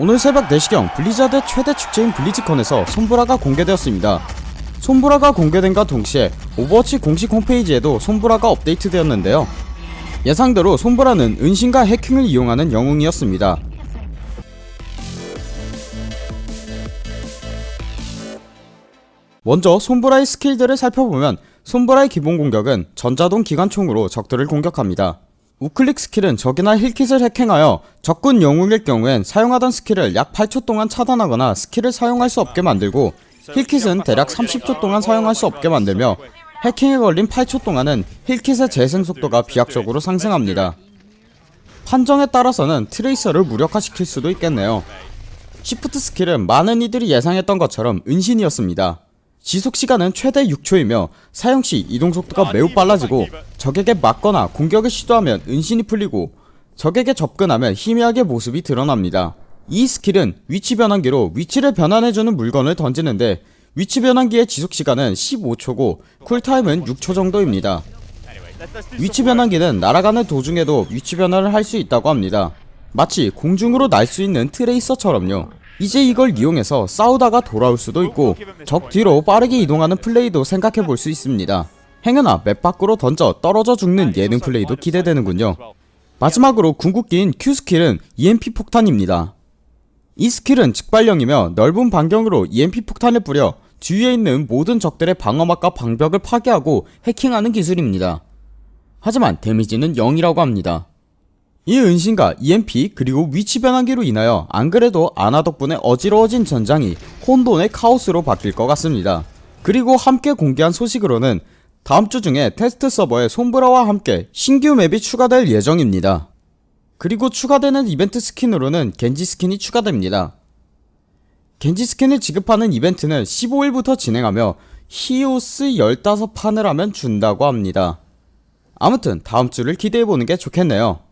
오늘 새벽 4시경 블리자드 최대 축제인 블리즈컨에서 솜브라가 공개되었습니다. 솜브라가 공개됨과 동시에 오버워치 공식 홈페이지에도 솜브라가 업데이트되었는데요. 예상대로 솜브라는 은신과 해킹을 이용하는 영웅이었습니다. 먼저 솜브라의 스킬들을 살펴보면 솜브라의 기본 공격은 전자동 기관총으로 적들을 공격합니다. 우클릭 스킬은 적이나 heal kit을 해킹하여 적군 영웅일 경우엔 사용하던 스킬을 약 8초 동안 차단하거나 스킬을 사용할 수 없게 만들고 heal kit은 대략 30초 동안 사용할 수 없게 만들며 해킹에 걸린 8초 동안은 heal kit의 재생 속도가 비약적으로 상승합니다. 판정에 따라서는 트레이서를 무력화시킬 수도 있겠네요. Shift 스킬은 많은 이들이 예상했던 것처럼 은신이었습니다. 지속시간은 최대 6초이며 사용시 이동속도가 매우 빨라지고 적에게 맞거나 공격을 시도하면 은신이 풀리고 적에게 접근하면 희미하게 모습이 드러납니다. 이 스킬은 위치 변환기로 위치를 변환해주는 물건을 던지는데 위치 변환기의 지속시간은 15초고 쿨타임은 6초 정도입니다. 위치 변환기는 날아가는 도중에도 위치 변환을 할수 있다고 합니다. 마치 공중으로 날 수 있는 트레이서처럼요. 이제 이걸 이용해서 싸우다가 돌아올 수도 있고 적 뒤로 빠르게 이동하는 플레이도 생각해 볼 수 있습니다. 행여나 맵 밖으로 던져 떨어져 죽는 예능 플레이도 기대되는군요. 마지막으로 궁극기인 Q 스킬은 EMP 폭탄입니다. 이 스킬은 즉발형이며 넓은 반경으로 EMP 폭탄을 뿌려 주위에 있는 모든 적들의 방어막과 방벽을 파괴하고 해킹하는 기술입니다. 하지만 데미지는 0이라고 합니다. 이 은신과 EMP 그리고 위치 변환기로 인하여 안그래도 아나 덕분에 어지러워진 전장이 혼돈의 카오스로 바뀔 것 같습니다. 그리고 함께 공개한 소식으로는 다음주 중에 테스트 서버에 솜브라와 함께 신규 맵이 추가될 예정입니다. 그리고 추가되는 이벤트 스킨으로는 겐지 스킨이 추가됩니다. 겐지 스킨을 지급하는 이벤트는 15일부터 진행하며 히오스 15판을 하면 준다고 합니다. 아무튼 다음주를 기대해보는 게 좋겠네요.